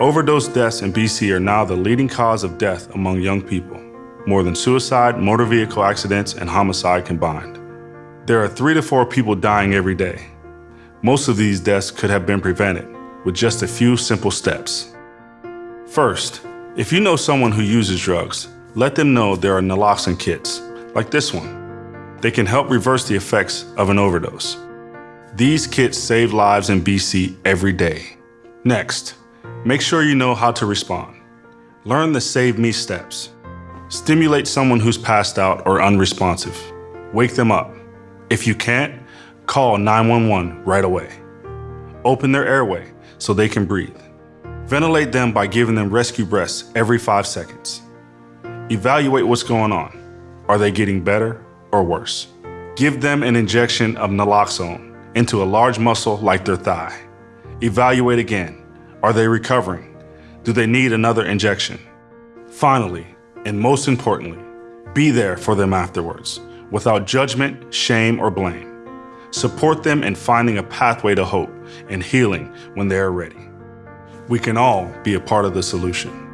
Overdose deaths in BC are now the leading cause of death among young people, more than suicide, motor vehicle accidents, and homicide combined. There are three to four people dying every day. Most of these deaths could have been prevented with just a few simple steps. First, if you know someone who uses drugs, let them know there are naloxone kits, like this one. They can help reverse the effects of an overdose. These kits save lives in BC every day. Next, make sure you know how to respond. Learn the Save Me steps. Stimulate someone who's passed out or unresponsive. Wake them up. If you can't, call 911 right away. Open their airway so they can breathe. Ventilate them by giving them rescue breaths every five seconds. Evaluate what's going on. Are they getting better or worse? Give them an injection of naloxone into a large muscle like their thigh. Evaluate again. Are they recovering? Do they need another injection? Finally, and most importantly, be there for them afterwards, without judgment, shame, or blame. Support them in finding a pathway to hope and healing when they are ready. We can all be a part of the solution.